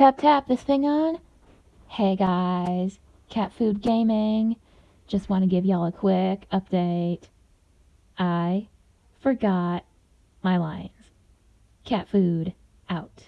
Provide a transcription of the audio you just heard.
Tap tap this thing on. Hey guys, Cat Food Gaming. Just want to give y'all a quick update. I forgot my lines. Cat food out.